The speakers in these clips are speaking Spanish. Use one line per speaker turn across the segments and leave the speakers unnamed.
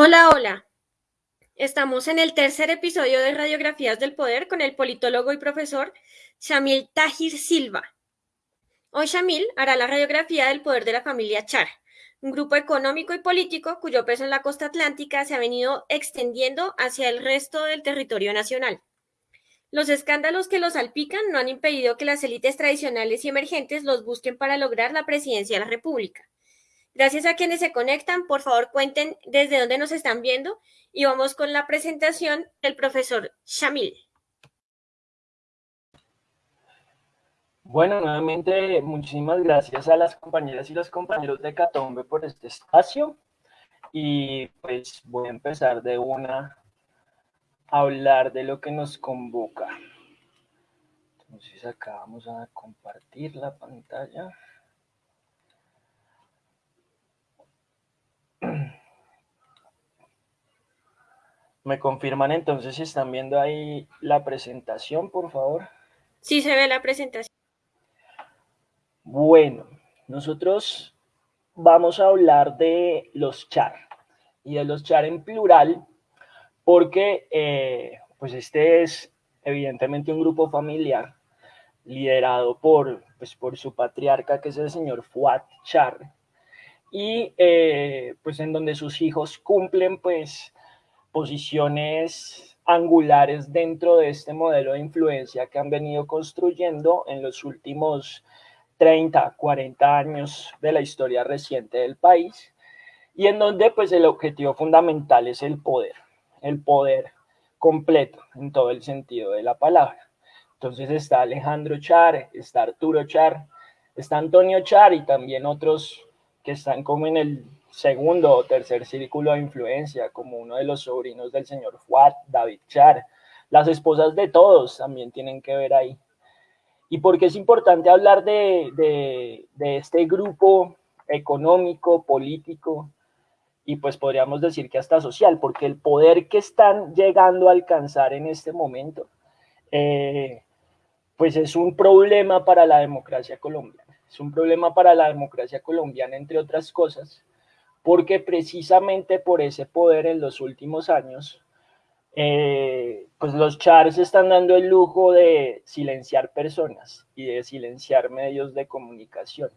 Hola, hola. Estamos en el tercer episodio de Radiografías del Poder con el politólogo y profesor Shamil Tahir Silva. Hoy Shamil hará la radiografía del poder de la familia Char, un grupo económico y político cuyo peso en la costa atlántica se ha venido extendiendo hacia el resto del territorio nacional. Los escándalos que los salpican no han impedido que las élites tradicionales y emergentes los busquen para lograr la presidencia de la República. Gracias a quienes se conectan, por favor cuenten desde dónde nos están viendo y vamos con la presentación del profesor Shamil.
Bueno, nuevamente muchísimas gracias a las compañeras y los compañeros de Catombe por este espacio y pues voy a empezar de una a hablar de lo que nos convoca. Entonces acá vamos a compartir la pantalla. ¿Me confirman entonces si están viendo ahí la presentación, por favor?
Sí, se ve la presentación.
Bueno, nosotros vamos a hablar de los char y de los char en plural porque eh, pues este es evidentemente un grupo familiar liderado por, pues, por su patriarca que es el señor Fuat Char y eh, pues en donde sus hijos cumplen pues posiciones angulares dentro de este modelo de influencia que han venido construyendo en los últimos 30, 40 años de la historia reciente del país y en donde pues el objetivo fundamental es el poder, el poder completo en todo el sentido de la palabra. Entonces está Alejandro Char, está Arturo Char, está Antonio Char y también otros que están como en el segundo o tercer círculo de influencia, como uno de los sobrinos del señor Fuad, David Char. Las esposas de todos también tienen que ver ahí. ¿Y por qué es importante hablar de, de, este grupo económico, político, y pues podríamos decir que hasta social, porque el poder que están llegando a alcanzar en este momento, eh, pues es un problema para la democracia colombiana. Es un problema para la democracia colombiana, entre otras cosas, porque precisamente por ese poder en los últimos años, eh, pues los chars están dando el lujo de silenciar personas y de silenciar medios de comunicación,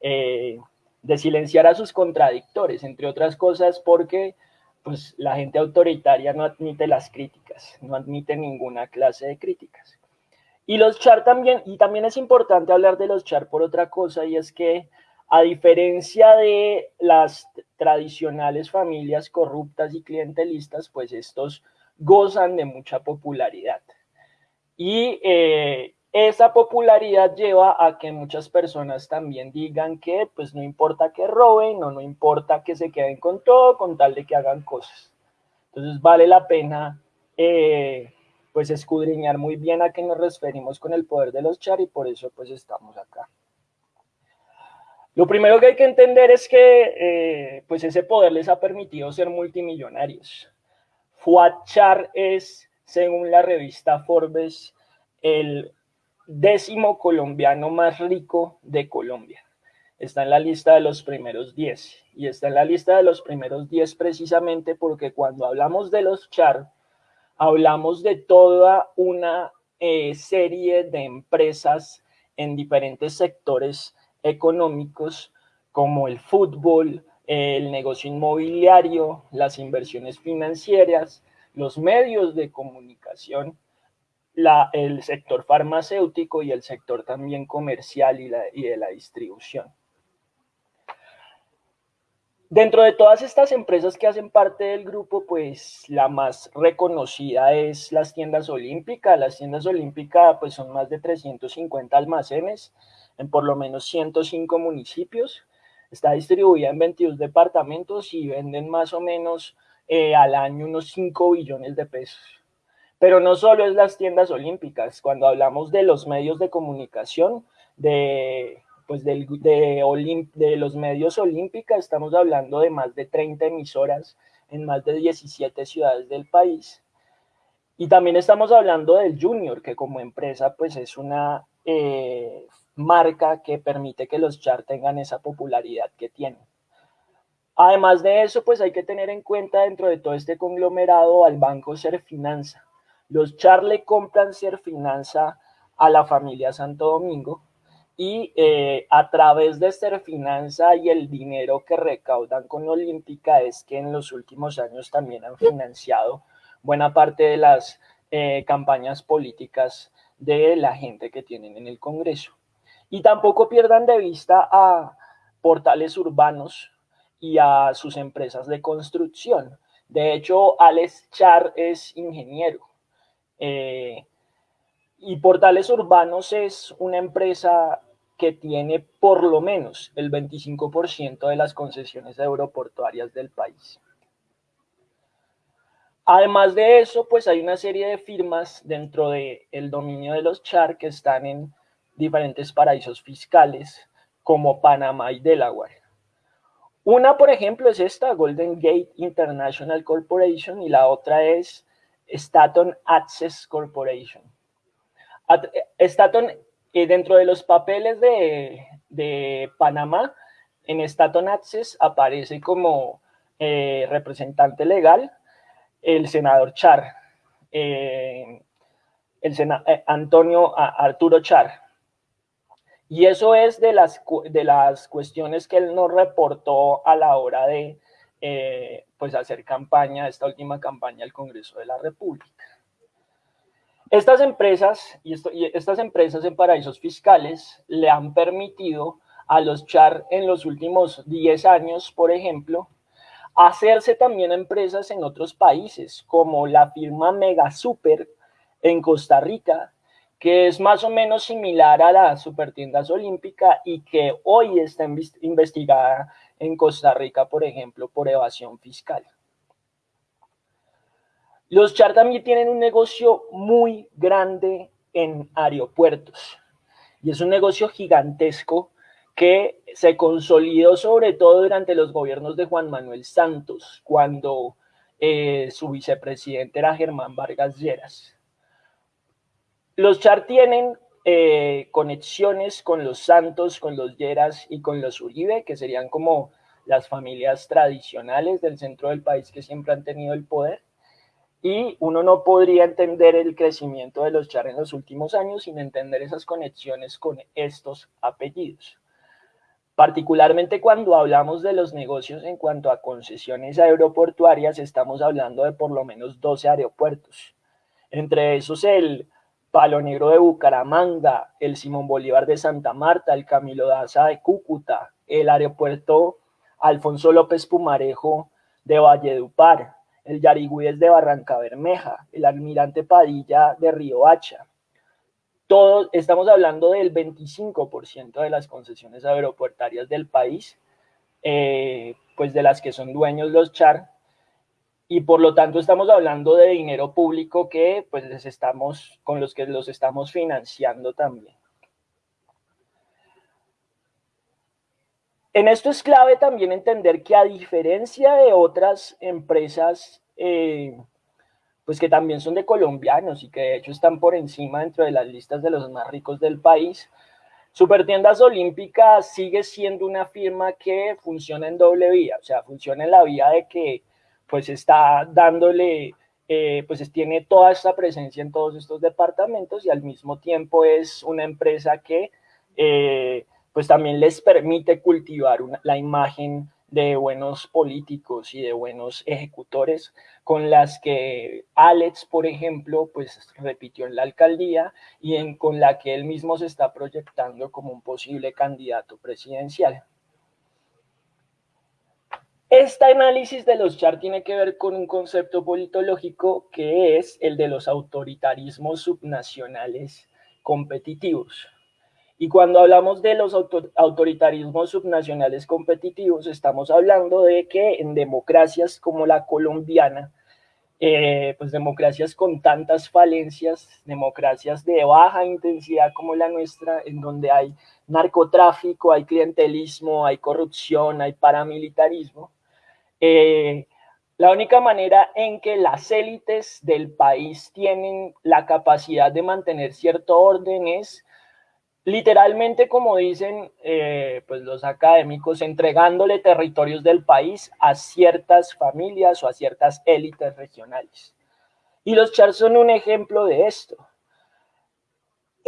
eh, de silenciar a sus contradictores, entre otras cosas porque pues la gente autoritaria no admite las críticas, no admite ninguna clase de críticas. Y los char también, y también es importante hablar de los char por otra cosa, y es que a diferencia de las tradicionales familias corruptas y clientelistas, pues estos gozan de mucha popularidad. Y eh, esa popularidad lleva a que muchas personas también digan que pues no importa que roben o no importa que se queden con todo con tal de que hagan cosas. Entonces vale la pena eh, pues escudriñar muy bien a qué nos referimos con el poder de los char y por eso pues estamos acá. Lo primero que hay que entender es que eh, pues ese poder les ha permitido ser multimillonarios. Fuad Char es, según la revista Forbes, el décimo colombiano más rico de Colombia. Está en la lista de los primeros 10. Y está en la lista de los primeros 10 precisamente porque cuando hablamos de los Char, hablamos de toda una eh, serie de empresas en diferentes sectores económicos como el fútbol, el negocio inmobiliario, las inversiones financieras, los medios de comunicación, el sector farmacéutico y el sector también comercial y de la distribución. Dentro de todas estas empresas que hacen parte del grupo, pues la más reconocida es las tiendas olímpicas. Las tiendas olímpicas pues son más de 350 almacenes en por lo menos 105 municipios. Está distribuida en 22 departamentos y venden más o menos eh, al año unos 5 billones de pesos. Pero no solo es las tiendas olímpicas, cuando hablamos de los medios de comunicación, de, pues de, de los medios olímpicos, estamos hablando de más de 30 emisoras en más de 17 ciudades del país. Y también estamos hablando del Junior, que como empresa pues es una eh, marca que permite que los char tengan esa popularidad que tienen. Además de eso, pues hay que tener en cuenta dentro de todo este conglomerado al banco Serfinanza. Los Char le compran Serfinanza a la familia Santo Domingo y eh, a través de Serfinanza y el dinero que recaudan con Olímpica es que en los últimos años también han financiado buena parte de las eh, campañas políticas de la gente que tienen en el Congreso. Y tampoco pierdan de vista a portales urbanos y a sus empresas de construcción. De hecho, Alex Char es ingeniero. Eh, y Portales Urbanos es una empresa que tiene por lo menos el 25% de las concesiones aeroportuarias del país. Además de eso, pues hay una serie de firmas dentro del el dominio de los Char que están en diferentes paraísos fiscales como Panamá y Delaware. Una, por ejemplo, es esta, Golden Gate International Corporation, y la otra es Staton Access Corporation. Staton, eh, dentro de los papeles de, Panamá, en Staton Access aparece como eh, representante legal el senador Char, eh, el Antonio Arturo Char. Y eso es de las, de las cuestiones que él nos reportó a la hora de pues hacer campaña, esta última campaña al Congreso de la República. Estas empresas y, estas empresas en paraísos fiscales le han permitido a los char en los últimos 10 años, por ejemplo, hacerse también empresas en otros países, como la firma Mega Super en Costa Rica, que es más o menos similar a la Supertiendas Olímpica y que hoy está investigada en Costa Rica, por ejemplo, por evasión fiscal. Los Char también tienen un negocio muy grande en aeropuertos y es un negocio gigantesco que se consolidó sobre todo durante los gobiernos de Juan Manuel Santos, cuando eh, su vicepresidente era Germán Vargas Lleras. Los Char tienen eh, conexiones con los Santos, con los Lleras y con los Uribe, que serían como las familias tradicionales del centro del país que siempre han tenido el poder y uno no podría entender el crecimiento de los Char en los últimos años sin entender esas conexiones con estos apellidos. Particularmente cuando hablamos de los negocios en cuanto a concesiones aeroportuarias, estamos hablando de por lo menos 12 aeropuertos. Entre esos el Palo Negro de Bucaramanga, el Simón Bolívar de Santa Marta, el Camilo Daza de Cúcuta, el aeropuerto Alfonso López Pumarejo de Valledupar, el Yarigüez de Barranca Bermeja, el Almirante Padilla de Río Hacha. Todos, estamos hablando del 25% de las concesiones aeroportuarias del país, eh, pues de las que son dueños los CHAR, y por lo tanto estamos hablando de dinero público que pues les estamos, con los que los estamos financiando también. En esto es clave también entender que a diferencia de otras empresas, eh, pues que también son de colombianos y que de hecho están por encima dentro de las listas de los más ricos del país, Supertiendas Olímpicas sigue siendo una firma que funciona en doble vía, o sea, funciona en la vía de que pues está dándole, eh, pues tiene toda esta presencia en todos estos departamentos y al mismo tiempo es una empresa que eh, pues también les permite cultivar la imagen de buenos políticos y de buenos ejecutores con las que Alex, por ejemplo, pues repitió en la alcaldía y en, con la que él mismo se está proyectando como un posible candidato presidencial. Este análisis de los char tiene que ver con un concepto politológico que es el de los autoritarismos subnacionales competitivos. Y cuando hablamos de los autoritarismos subnacionales competitivos, estamos hablando de que en democracias como la colombiana, eh, pues democracias con tantas falencias, democracias de baja intensidad como la nuestra, en donde hay narcotráfico, hay clientelismo, hay corrupción, hay paramilitarismo, eh, la única manera en que las élites del país tienen la capacidad de mantener cierto orden es literalmente, como dicen eh, pues los académicos, entregándole territorios del país a ciertas familias o a ciertas élites regionales. Y los chars son un ejemplo de esto.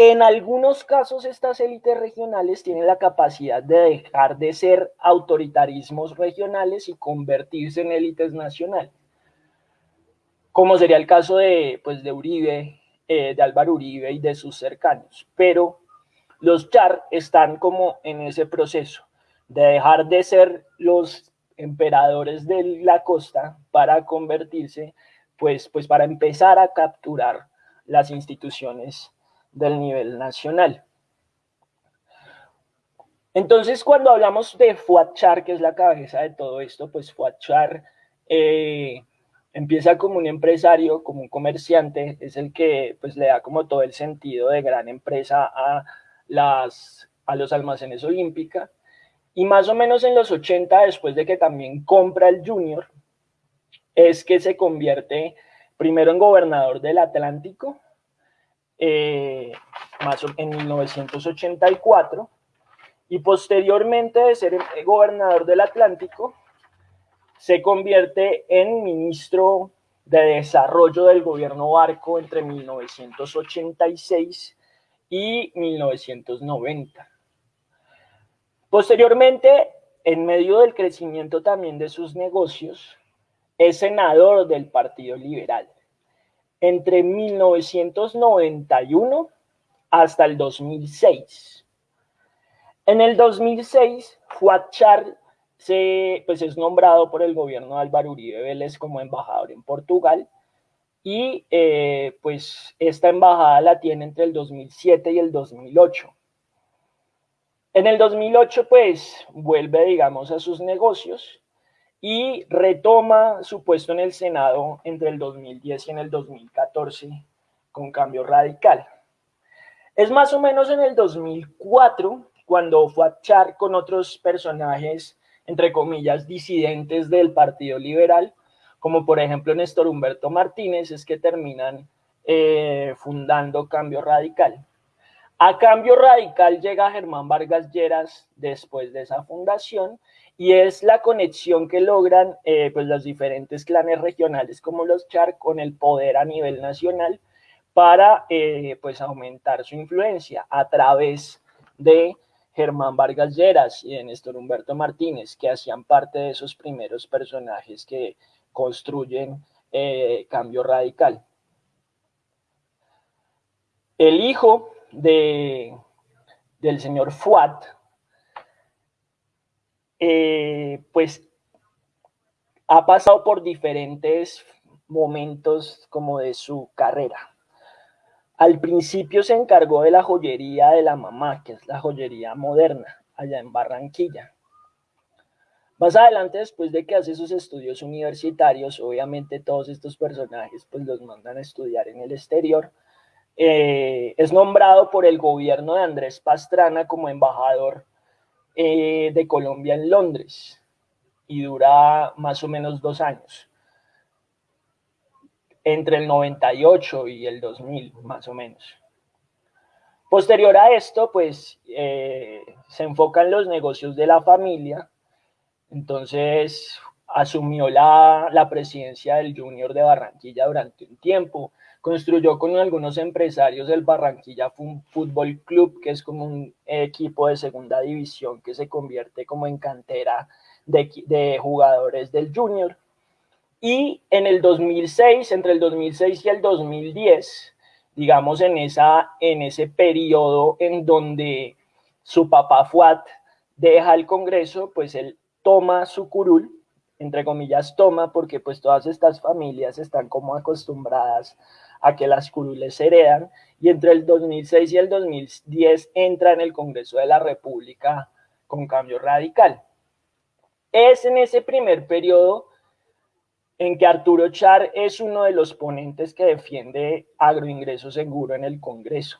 En algunos casos estas élites regionales tienen la capacidad de dejar de ser autoritarismos regionales y convertirse en élites nacionales, como sería el caso de, pues, de Uribe, eh, de Álvaro Uribe y de sus cercanos. Pero los char están como en ese proceso de dejar de ser los emperadores de la costa para convertirse, pues, pues para empezar a capturar las instituciones del nivel nacional. Entonces, cuando hablamos de Fuad Char, que es la cabeza de todo esto, pues Fuad Char eh, empieza como un empresario, como un comerciante, es el que pues le da como todo el sentido de gran empresa a, las, a los almacenes Olímpica. Y más o menos en los 80, después de que también compra el Junior, es que se convierte primero en gobernador del Atlántico eh, más en 1984, y posteriormente de ser gobernador del Atlántico, se convierte en ministro de Desarrollo del gobierno Barco entre 1986 y 1990. Posteriormente, en medio del crecimiento también de sus negocios, es senador del Partido Liberal entre 1991 hasta el 2006. En el 2006, Fuad Char se, pues es nombrado por el gobierno de Álvaro Uribe Vélez como embajador en Portugal y eh, pues esta embajada la tiene entre el 2007 y el 2008. En el 2008 pues vuelve digamos a sus negocios y retoma su puesto en el Senado entre el 2010 y el 2014 con cambio radical. Es más o menos en el 2004 cuando fue a echar con otros personajes, entre comillas, disidentes del Partido Liberal, como por ejemplo Néstor Humberto Martínez, es que terminan eh, fundando Cambio Radical. A Cambio Radical llega Germán Vargas Lleras después de esa fundación y es la conexión que logran eh, pues los diferentes clanes regionales como los Char con el poder a nivel nacional para eh, pues aumentar su influencia a través de Germán Vargas Lleras y de Néstor Humberto Martínez, que hacían parte de esos primeros personajes que construyen eh, cambio radical. El hijo de, del señor Fuat, eh, pues ha pasado por diferentes momentos como de su carrera. Al principio se encargó de la joyería de la mamá, que es la joyería moderna, allá en Barranquilla. Más adelante, después de que hace sus estudios universitarios, obviamente todos estos personajes pues los mandan a estudiar en el exterior. Eh, es nombrado por el gobierno de Andrés Pastrana como embajador eh, de Colombia en Londres y dura más o menos dos años, entre el 98 y el 2000 más o menos. Posterior a esto, pues eh, se enfocan los negocios de la familia, entonces asumió la, la presidencia del Junior de Barranquilla durante un tiempo, Construyó con algunos empresarios el Barranquilla Fútbol Club, que es como un equipo de segunda división que se convierte como en cantera de, jugadores del Junior. Y en el 2006, entre el 2006 y el 2010, digamos en, esa, en ese periodo en donde su papá Fuat deja el Congreso, pues él toma su curul, entre comillas toma, porque pues todas estas familias están como acostumbradas a que las curules se heredan y entre el 2006 y el 2010 entra en el Congreso de la República con cambio radical. Es en ese primer periodo en que Arturo Char es uno de los ponentes que defiende agroingreso seguro en el Congreso.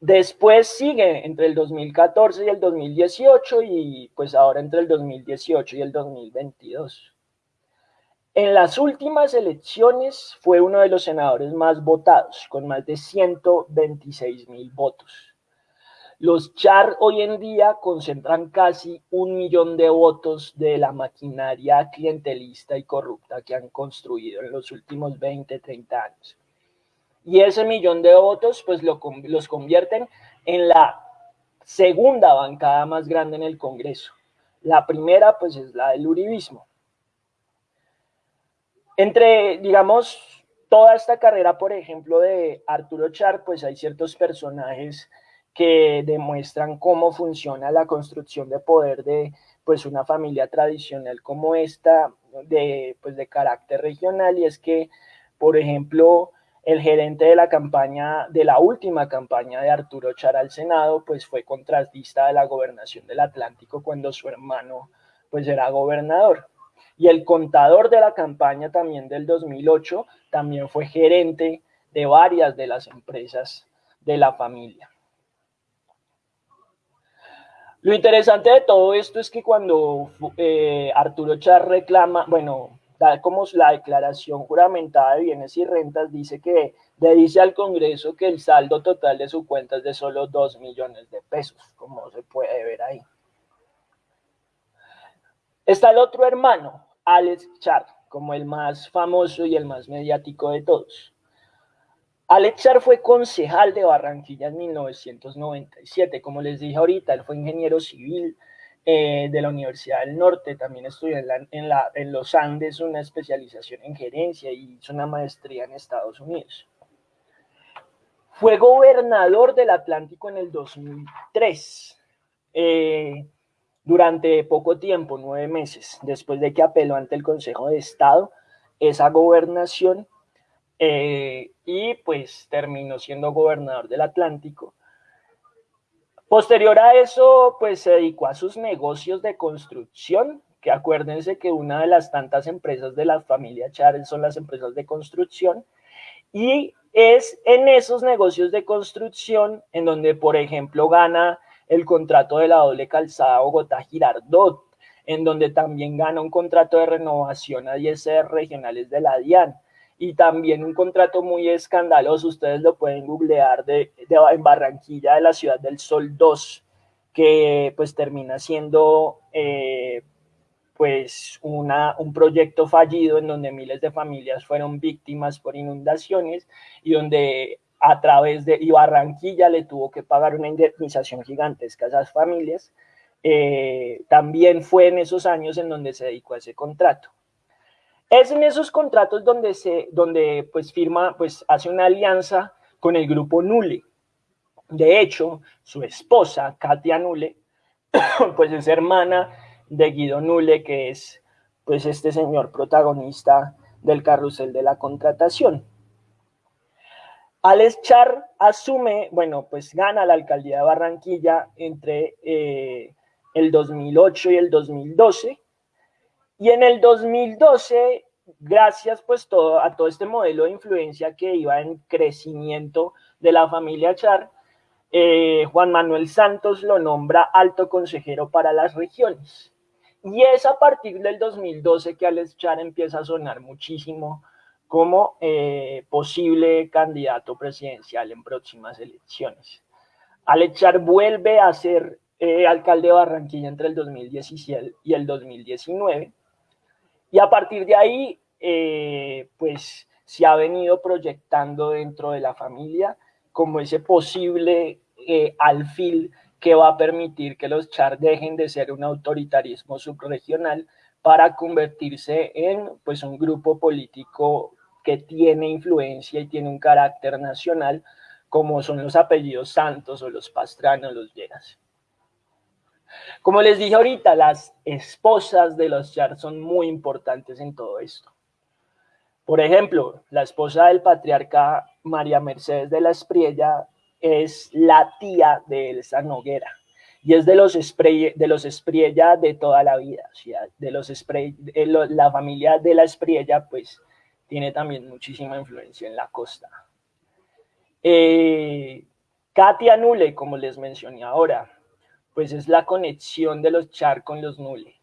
Después sigue entre el 2014 y el 2018 y pues ahora entre el 2018 y el 2022. En las últimas elecciones fue uno de los senadores más votados, con más de 126 mil votos. Los Char hoy en día concentran casi un millón de votos de la maquinaria clientelista y corrupta que han construido en los últimos 20, 30 años. Y ese millón de votos pues los convierten en la segunda bancada más grande en el Congreso. La primera pues es la del uribismo. Entre, digamos, toda esta carrera, por ejemplo, de Arturo Char, pues hay ciertos personajes que demuestran cómo funciona la construcción de poder de pues una familia tradicional como esta de pues de carácter regional y es que por ejemplo el gerente de la campaña de la última campaña de Arturo Char al Senado pues fue contratista de la gobernación del Atlántico cuando su hermano pues era gobernador y el contador de la campaña también del 2008 también fue gerente de varias de las empresas de la familia. Lo interesante de todo esto es que cuando eh, Arturo Char reclama, bueno, da como la declaración juramentada de bienes y rentas, dice que le dice al Congreso que el saldo total de su cuenta es de solo 2 millones de pesos, como se puede ver ahí. Está el otro hermano, Alex Char, como el más famoso y el más mediático de todos. Alexar fue concejal de Barranquilla en 1997. Como les dije ahorita, él fue ingeniero civil eh, de la Universidad del Norte. También estudió en, en, los Andes una especialización en gerencia y hizo una maestría en Estados Unidos. Fue gobernador del Atlántico en el 2003. Eh, durante poco tiempo, nueve meses, después de que apeló ante el Consejo de Estado esa gobernación eh, y pues terminó siendo gobernador del Atlántico. Posterior a eso, pues se dedicó a sus negocios de construcción, que acuérdense que una de las tantas empresas de la familia Chávez son las empresas de construcción, y es en esos negocios de construcción en donde, por ejemplo, gana el contrato de la doble calzada Bogotá-Girardot, en donde también gana un contrato de renovación a 10 regionales de la DIAN, y también un contrato muy escandaloso, ustedes lo pueden googlear, de, en Barranquilla, de la Ciudad del Sol 2, que pues termina siendo eh, pues una, un proyecto fallido en donde miles de familias fueron víctimas por inundaciones y donde a través de, y Barranquilla le tuvo que pagar una indemnización gigantesca a esas familias, eh, también fue en esos años en donde se dedicó a ese contrato. Es en esos contratos donde, se, donde pues firma, pues hace una alianza con el grupo Nule. De hecho, su esposa, Katia Nule, pues es hermana de Guido Nule, que es pues este señor protagonista del carrusel de la contratación. Alex Char asume, bueno, pues gana la alcaldía de Barranquilla entre eh, el 2008 y el 2012 y en el 2012, gracias pues todo, a todo este modelo de influencia que iba en crecimiento de la familia Char, eh, Juan Manuel Santos lo nombra alto consejero para las regiones. Y es a partir del 2012 que Alex Char empieza a sonar muchísimo como eh, posible candidato presidencial en próximas elecciones. Alex Char vuelve a ser eh, alcalde de Barranquilla entre el 2017 y el 2019 y a partir de ahí, eh, pues se ha venido proyectando dentro de la familia como ese posible eh, alfil que va a permitir que los char dejen de ser un autoritarismo subregional para convertirse en pues un grupo político que tiene influencia y tiene un carácter nacional como son los apellidos Santos o los Pastrana o los Lleras. Como les dije ahorita, las esposas de los Char son muy importantes en todo esto. Por ejemplo, la esposa del patriarca María Mercedes de la Espriella es la tía de Elsa Noguera y es de los, Espriella de toda la vida. de los la familia de la Espriella pues tiene también muchísima influencia en la costa. Eh, Katia Nule, como les mencioné ahora, pues es la conexión de los Char con los Nule.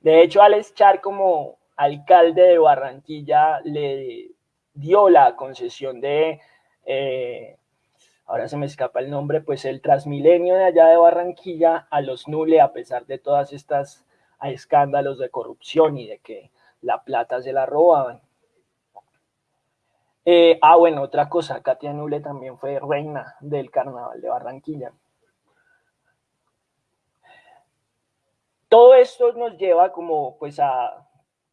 De hecho, Alex Char como alcalde de Barranquilla le dio la concesión de, eh, ahora se me escapa el nombre, pues el Transmilenio de allá de Barranquilla a los Nule, a pesar de todas estas escándalos de corrupción y de que la plata se la robaban. Eh, ah, bueno, otra cosa, Katia Nule también fue reina del carnaval de Barranquilla. Todo esto nos lleva como pues a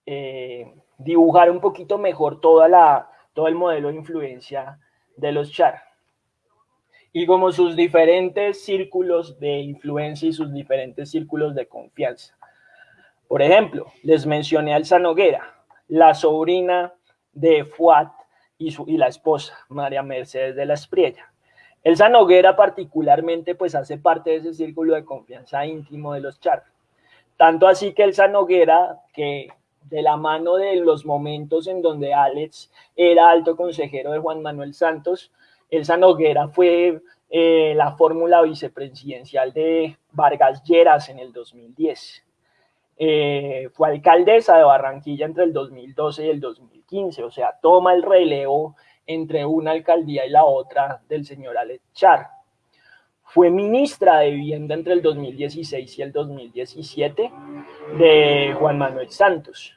eh, dibujar un poquito mejor toda la, todo el modelo de influencia de los char y como sus diferentes círculos de influencia y sus diferentes círculos de confianza. Por ejemplo, les mencioné a Elsa Noguera, la sobrina de Fuat y, su, y la esposa, María Mercedes de la Espriella. Elsa Noguera particularmente pues hace parte de ese círculo de confianza íntimo de los Char. Tanto así que Elsa Noguera, que de la mano de los momentos en donde Alex era alto consejero de Juan Manuel Santos, Elsa Noguera fue eh, la fórmula vicepresidencial de Vargas Lleras en el 2010. Eh, fue alcaldesa de Barranquilla entre el 2012 y el 2015, o sea, toma el relevo entre una alcaldía y la otra del señor Alex Char. Fue ministra de Vivienda entre el 2016 y el 2017 de Juan Manuel Santos.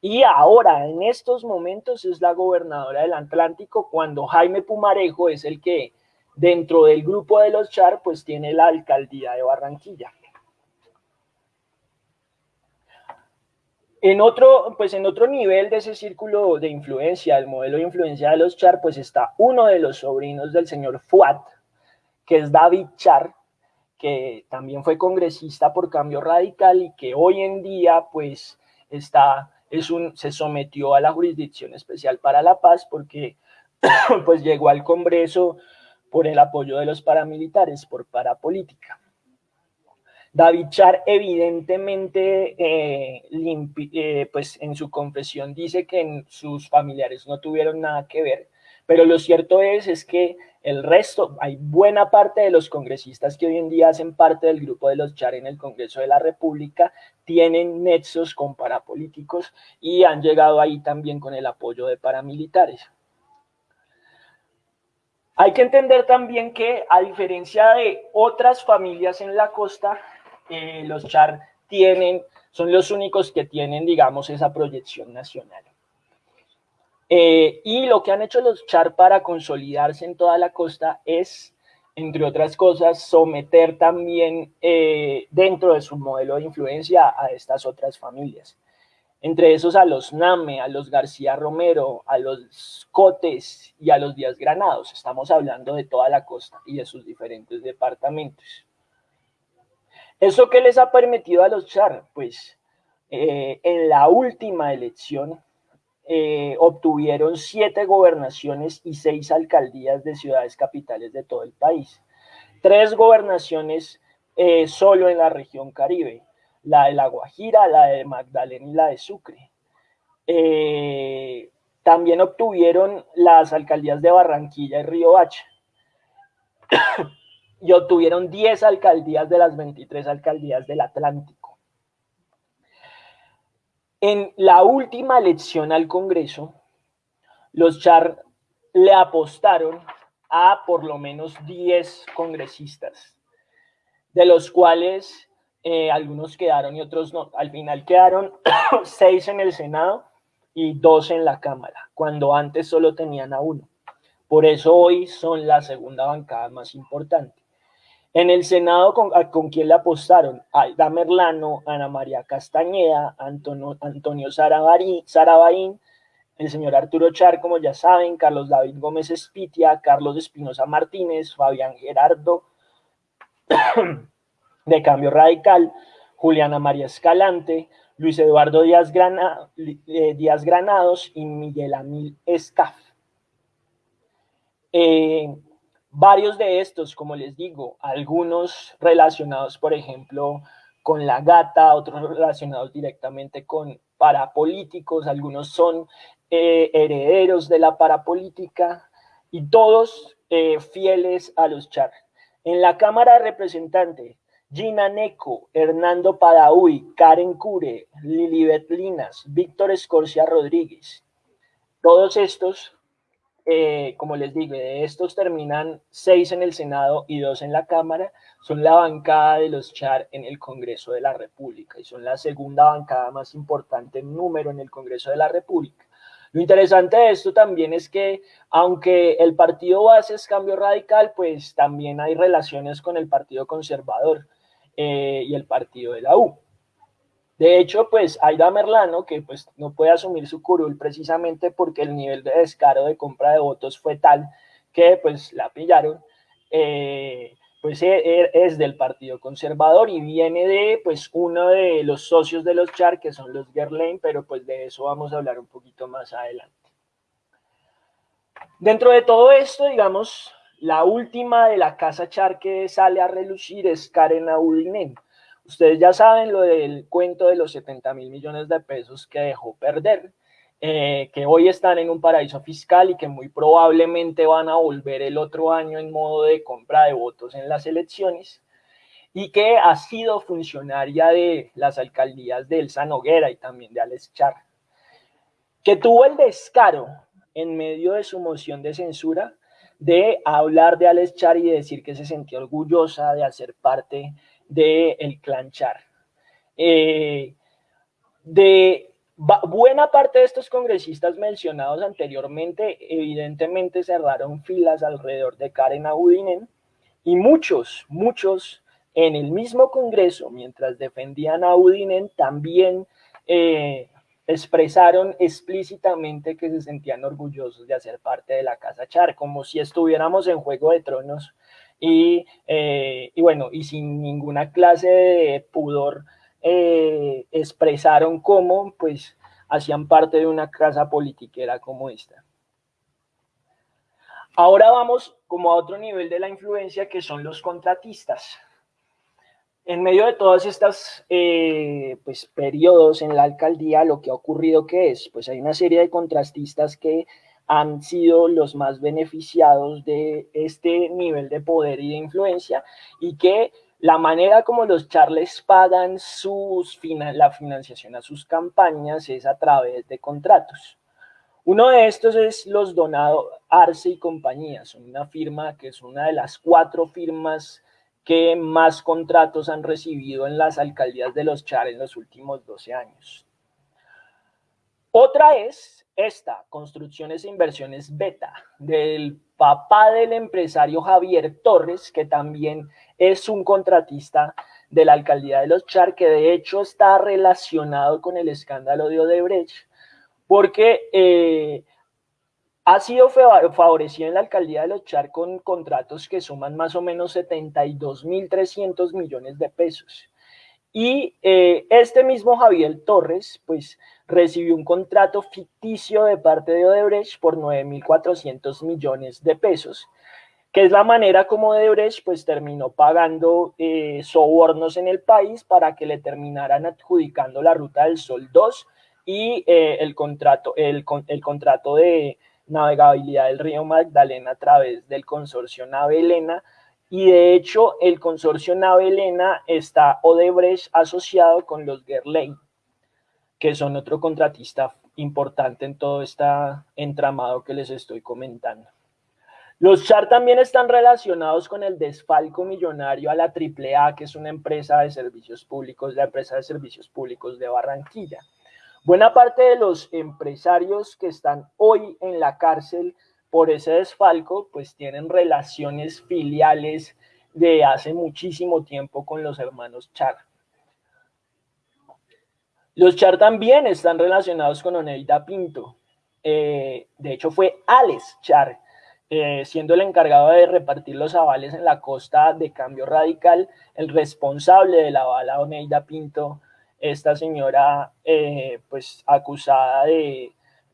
Y ahora, en estos momentos, es la gobernadora del Atlántico cuando Jaime Pumarejo es el que dentro del grupo de los Char, pues tiene la alcaldía de Barranquilla. En otro, pues en otro nivel de ese círculo de influencia, el modelo de influencia de los Char, pues está uno de los sobrinos del señor Fuat, que es David Char, que también fue congresista por Cambio Radical y que hoy en día pues está es un, se sometió a la Jurisdicción Especial para la Paz porque pues llegó al Congreso por el apoyo de los paramilitares, por parapolítica. David Char evidentemente eh, eh, pues en su confesión dice que sus familiares no tuvieron nada que ver, pero lo cierto es, es que el resto, hay buena parte de los congresistas que hoy en día hacen parte del grupo de los Char en el Congreso de la República, tienen nexos con parapolíticos y han llegado ahí también con el apoyo de paramilitares. Hay que entender también que a diferencia de otras familias en la costa, eh, los Char tienen, son los únicos que tienen, digamos, esa proyección nacional. Eh, y lo que han hecho los Char para consolidarse en toda la costa es, entre otras cosas, someter también eh, dentro de su modelo de influencia a estas otras familias. Entre esos a los Name, a los García Romero, a los Cotes y a los Díaz Granados. Estamos hablando de toda la costa y de sus diferentes departamentos. ¿Eso qué les ha permitido a los Char? Pues eh, en la última elección eh, obtuvieron siete gobernaciones y seis alcaldías de ciudades capitales de todo el país. Tres gobernaciones eh, solo en la región Caribe, la de La Guajira, la de Magdalena y la de Sucre. Eh, también obtuvieron las alcaldías de Barranquilla y Río Hacha. y obtuvieron 10 alcaldías de las 23 alcaldías del Atlántico. En la última elección al Congreso, los Char le apostaron a por lo menos 10 congresistas, de los cuales eh, algunos quedaron y otros no. Al final quedaron 6 en el Senado y 2 en la Cámara, cuando antes solo tenían a uno. Por eso hoy son la segunda bancada más importante. En el Senado, ¿con, ¿con quién le apostaron? Aida Merlano, Ana María Castañeda, Antonio, Antonio el señor Arturo Char, como ya saben, Carlos David Gómez Espitia, Carlos Espinosa Martínez, Fabián Gerardo, de Cambio Radical, Juliana María Escalante, Luis Eduardo Díaz, eh, Granados y Miguel Amil Escaf. Eh, Varios de estos, como les digo, algunos relacionados, por ejemplo, con la gata, otros relacionados directamente con parapolíticos, algunos son eh, herederos de la parapolítica y todos eh, fieles a los char. En la Cámara de Representantes, Gina Neco, Hernando Padaúy, Karen Cure, Lilibet Linas, Víctor Escorcia Rodríguez. Todos estos eh, como les digo, de estos terminan seis en el Senado y dos en la Cámara, son la bancada de los Char en el Congreso de la República y son la segunda bancada más importante en número en el Congreso de la República. Lo interesante de esto también es que, aunque el partido base es cambio radical, pues también hay relaciones con el partido conservador eh, y el partido de la U. De hecho, pues Aida Merlano, que pues no puede asumir su curul precisamente porque el nivel de descaro de compra de votos fue tal que pues la pillaron, eh, pues e, e, es del Partido Conservador y viene de pues uno de los socios de los Char, que son los Gerlain, pero pues de eso vamos a hablar un poquito más adelante. Dentro de todo esto, digamos, la última de la casa Char que sale a relucir es Karen Audinen Ustedes ya saben lo del cuento de los 70 mil millones de pesos que dejó perder, eh, que hoy están en un paraíso fiscal y que muy probablemente van a volver el otro año en modo de compra de votos en las elecciones, y que ha sido funcionaria de las alcaldías de Elsa Noguera y también de Alex Char, que tuvo el descaro en medio de su moción de censura de hablar de Alex Char y decir que se sentía orgullosa de hacer parte del el clan Char. Eh, de buena parte de estos congresistas mencionados anteriormente, evidentemente cerraron filas alrededor de Karen Abudinen y muchos, muchos en el mismo Congreso, mientras defendían a Abudinen, también eh, expresaron explícitamente que se sentían orgullosos de hacer parte de la Casa Char, como si estuviéramos en Juego de Tronos eh, y, bueno, y sin ninguna clase de pudor eh, expresaron cómo pues hacían parte de una casa politiquera como esta. Ahora vamos como a otro nivel de la influencia que son los contratistas. En medio de todas estas eh, pues, periodos en la alcaldía, lo que ha ocurrido que es, pues hay una serie de contratistas que han sido los más beneficiados de este nivel de poder y de influencia y que la manera como los charles pagan sus, la financiación a sus campañas es a través de contratos. Uno de estos es los Donado Arce y compañía, son una firma que es una de las cuatro firmas que más contratos han recibido en las alcaldías de los Char en los últimos 12 años. Otra es esta, Construcciones e Inversiones Beta, del papá del empresario Javier Torres, que también es un contratista de la alcaldía de Los Char, que de hecho está relacionado con el escándalo de Odebrecht, porque eh, ha sido favorecido en la alcaldía de Los Char con contratos que suman más o menos 72.300 millones de pesos. Y eh, este mismo Javier Torres, pues recibió un contrato ficticio de parte de Odebrecht por 9.400 millones de pesos, que es la manera como Odebrecht pues terminó pagando eh, sobornos en el país para que le terminaran adjudicando la Ruta del Sol 2 y eh, el, contrato, el, el contrato de navegabilidad del río Magdalena a través del consorcio Navelena, y de hecho el consorcio Navelena está Odebrecht asociado con los Gerlein que son otro contratista importante en todo este entramado que les estoy comentando. Los Char también están relacionados con el desfalco millonario a la AAA, que es una empresa de servicios públicos, la empresa de servicios públicos de Barranquilla. Buena parte de los empresarios que están hoy en la cárcel por ese desfalco, pues tienen relaciones filiales de hace muchísimo tiempo con los hermanos Char. Los Char también están relacionados con Oneida Pinto. Eh, de hecho, fue Alex Char, eh, siendo el encargado de repartir los avales en la costa de Cambio Radical, el responsable de la bala Oneida Pinto, esta señora eh, pues acusada de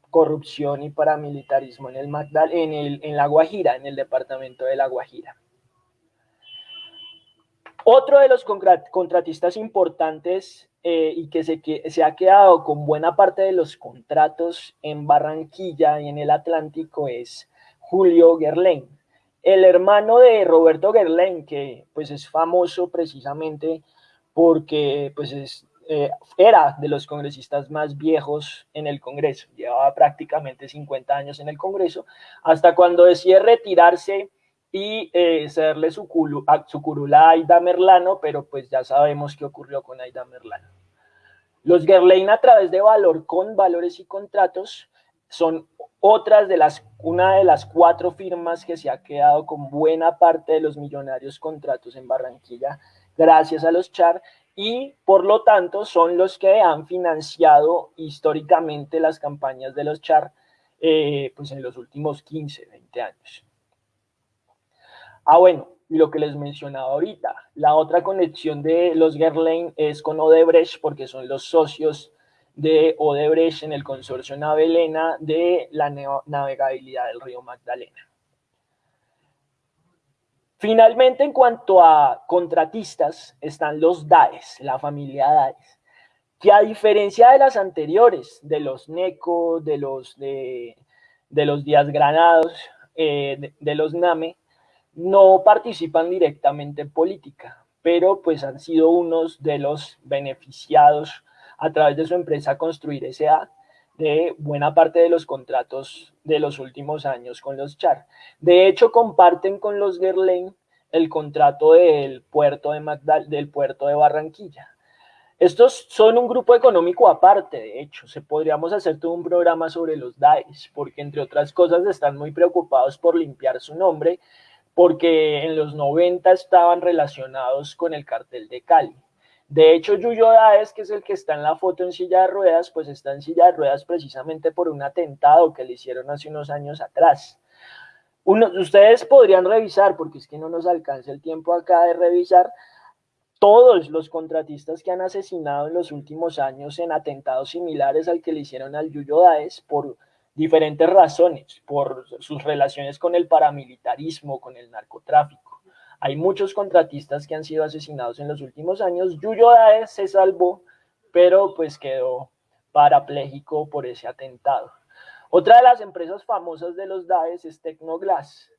corrupción y paramilitarismo en el Magdal en, el, en La Guajira, en el departamento de La Guajira. Otro de los contratistas importantes eh, y que se, que se ha quedado con buena parte de los contratos en Barranquilla y en el Atlántico es Julio Gerlain, el hermano de Roberto Gerlain, que pues es famoso precisamente porque pues es eh, era de los congresistas más viejos en el Congreso, llevaba prácticamente 50 años en el Congreso, hasta cuando decide retirarse y eh, cederle su, su curula a Aida Merlano, pero pues ya sabemos qué ocurrió con Aida Merlano. Los Gerlein a través de Valor con Valores y Contratos son otras de las, una de las cuatro firmas que se ha quedado con buena parte de los millonarios contratos en Barranquilla gracias a los CHAR y por lo tanto son los que han financiado históricamente las campañas de los CHAR eh, pues en los últimos 15, 20 años. Ah, bueno, y lo que les mencionaba ahorita, la otra conexión de los Gerlain es con Odebrecht porque son los socios de Odebrecht en el consorcio Navelena de la navegabilidad del río Magdalena. Finalmente, en cuanto a contratistas, están los DAES, la familia DAES, que a diferencia de las anteriores, de los NECO, de los, de, los Díaz Granados, eh, de, los NAME, no participan directamente en política, pero pues han sido unos de los beneficiados a través de su empresa Construir S.A. de buena parte de los contratos de los últimos años con los Char. De hecho, comparten con los Gerlain el contrato del puerto de, del puerto de Barranquilla. Estos son un grupo económico aparte, de hecho, se podríamos hacer todo un programa sobre los DAES, porque entre otras cosas están muy preocupados por limpiar su nombre porque en los 90 estaban relacionados con el cartel de Cali. De hecho, Yuyo Daes, que es el que está en la foto en silla de ruedas, pues está en silla de ruedas precisamente por un atentado que le hicieron hace unos años atrás. ustedes podrían revisar, porque es que no nos alcanza el tiempo acá de revisar, todos los contratistas que han asesinado en los últimos años en atentados similares al que le hicieron al Yuyo Daes por diferentes razones, por sus relaciones con el paramilitarismo, con el narcotráfico. Hay muchos contratistas que han sido asesinados en los últimos años. Yuyo Daes se salvó, pero pues quedó parapléjico por ese atentado. Otra de las empresas famosas de los DAES es Tecnoglass.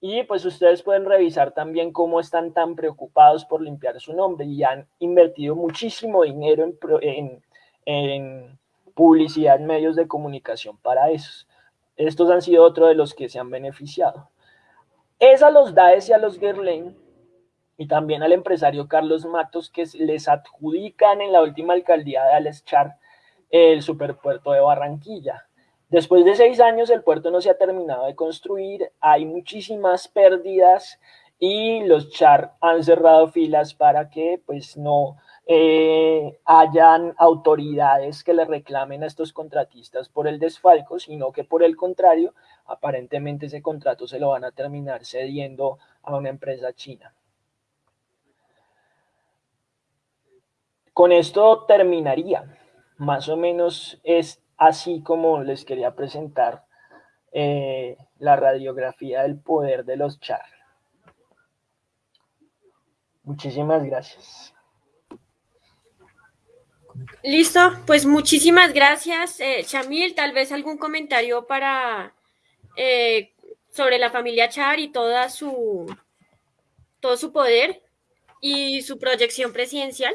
Y pues ustedes pueden revisar también cómo están tan preocupados por limpiar su nombre y han invertido muchísimo dinero en, en publicidad en medios de comunicación para esos. Estos han sido otro de los que se han beneficiado. Es a los DAES y a los Gerlain y también al empresario Carlos Matos que les adjudican en la última alcaldía de Alex Char el superpuerto de Barranquilla. Después de seis años el puerto no se ha terminado de construir, hay muchísimas pérdidas y los Char han cerrado filas para que pues no eh, hayan autoridades que le reclamen a estos contratistas por el desfalco, sino que por el contrario, aparentemente ese contrato se lo van a terminar cediendo a una empresa china. Con esto terminaría. Más o menos es así como les quería presentar eh, la radiografía del poder de los char. Muchísimas gracias.
Listo, pues muchísimas gracias, eh, Chamil. Tal vez algún comentario para eh, sobre la familia Char y toda su todo su poder y su proyección presidencial.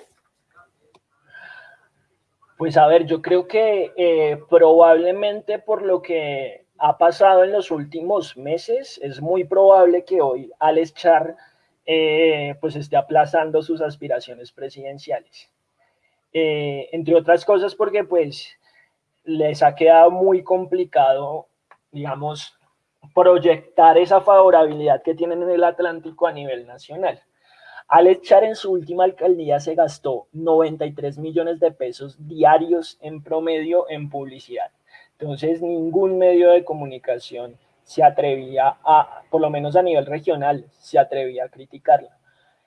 Pues a ver, yo creo que eh, probablemente por lo que ha pasado en los últimos meses, es muy probable que hoy Alex Char pues esté aplazando sus aspiraciones presidenciales. Eh, entre otras cosas porque pues les ha quedado muy complicado, digamos, proyectar esa favorabilidad que tienen en el Atlántico a nivel nacional. Al echar en su última alcaldía se gastó 93 millones de pesos diarios en promedio en publicidad. Entonces ningún medio de comunicación se atrevía a, por lo menos a nivel regional, se atrevía a criticarlo.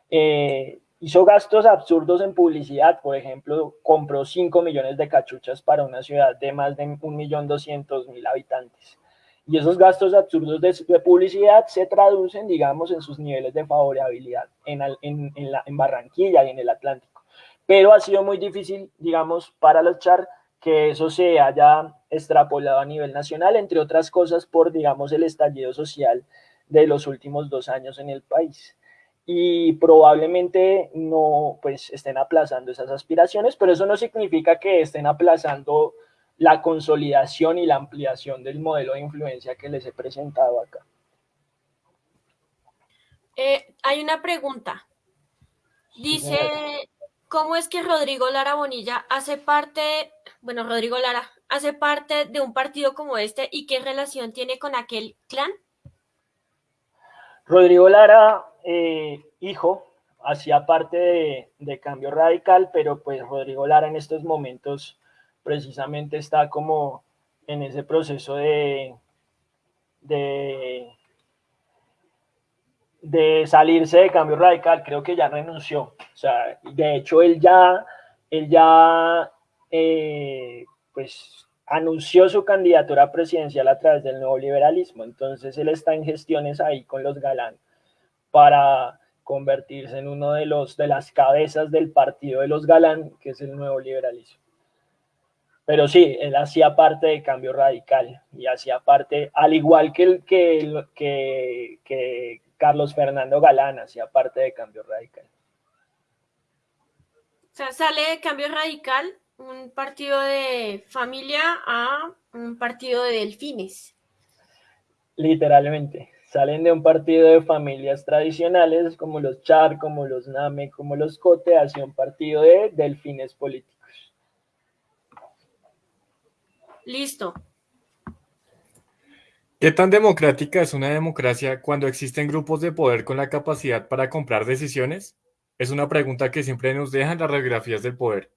Eh, Hizo gastos absurdos en publicidad, por ejemplo, compró 5 millones de cachuchas para una ciudad de más de 1.200.000 habitantes. Y esos gastos absurdos de, publicidad se traducen, digamos, en sus niveles de favorabilidad en, en, la, en Barranquilla y en el Atlántico. Pero ha sido muy difícil, digamos, para los char que eso se haya extrapolado a nivel nacional, entre otras cosas por, digamos, el estallido social de los últimos dos años en el país. Y probablemente no pues estén aplazando esas aspiraciones, pero eso no significa que estén aplazando la consolidación y la ampliación del modelo de influencia que les he presentado acá.
Eh, hay una pregunta. Dice, ¿cómo es que Rodrigo Lara Bonilla hace parte, bueno, Rodrigo Lara, hace parte de un partido como este y qué relación tiene con aquel clan?
Rodrigo Lara, eh, hijo, hacía parte de, Cambio Radical, pero pues Rodrigo Lara en estos momentos precisamente está como en ese proceso de, de, salirse de Cambio Radical, creo que ya renunció. O sea, de hecho él ya, él ya eh, pues anunció su candidatura presidencial a través del nuevo liberalismo. Entonces él está en gestiones ahí con los Galán para convertirse en uno de los de las cabezas del partido de los Galán, que es el nuevo liberalismo. Pero sí, él hacía parte de Cambio Radical y hacía parte, al igual que, el, que, que, que Carlos Fernando Galán, hacía parte de Cambio Radical.
O sea, sale de Cambio Radical un partido de familia a un partido de delfines.
Literalmente, salen de un partido de familias tradicionales como los Char, como los Name, como los Cote, hacia un partido de delfines políticos.
Listo.
¿Qué tan democrática es una democracia cuando existen grupos de poder con la capacidad para comprar decisiones? Es una pregunta que siempre nos dejan las radiografías del poder.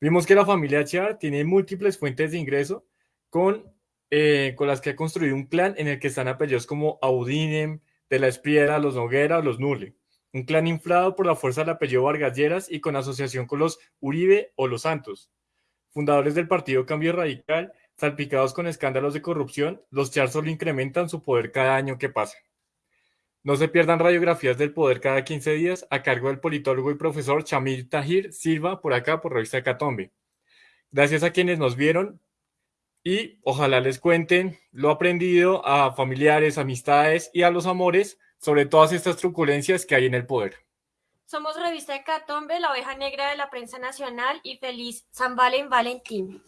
Vimos que la familia Char tiene múltiples fuentes de ingreso con, eh, con las que ha construido un clan en el que están apellidos como Audinem, de la Espriera, los Noguera o los Nule. Un clan inflado por la fuerza del apellido Vargas Lleras y con asociación con los Uribe o los Santos. Fundadores del partido Cambio Radical, salpicados con escándalos de corrupción, los Char solo incrementan su poder cada año que pasa. No se pierdan radiografías del poder cada 15 días a cargo del politólogo y profesor Chamil Tahir Silva por acá por Revista Catombe. Gracias a quienes nos vieron y ojalá les cuenten lo aprendido a familiares, amistades y a los amores sobre todas estas truculencias que hay en el poder.
Somos Revista de Catombe, la oveja negra de la prensa nacional y feliz San Valen Valentín.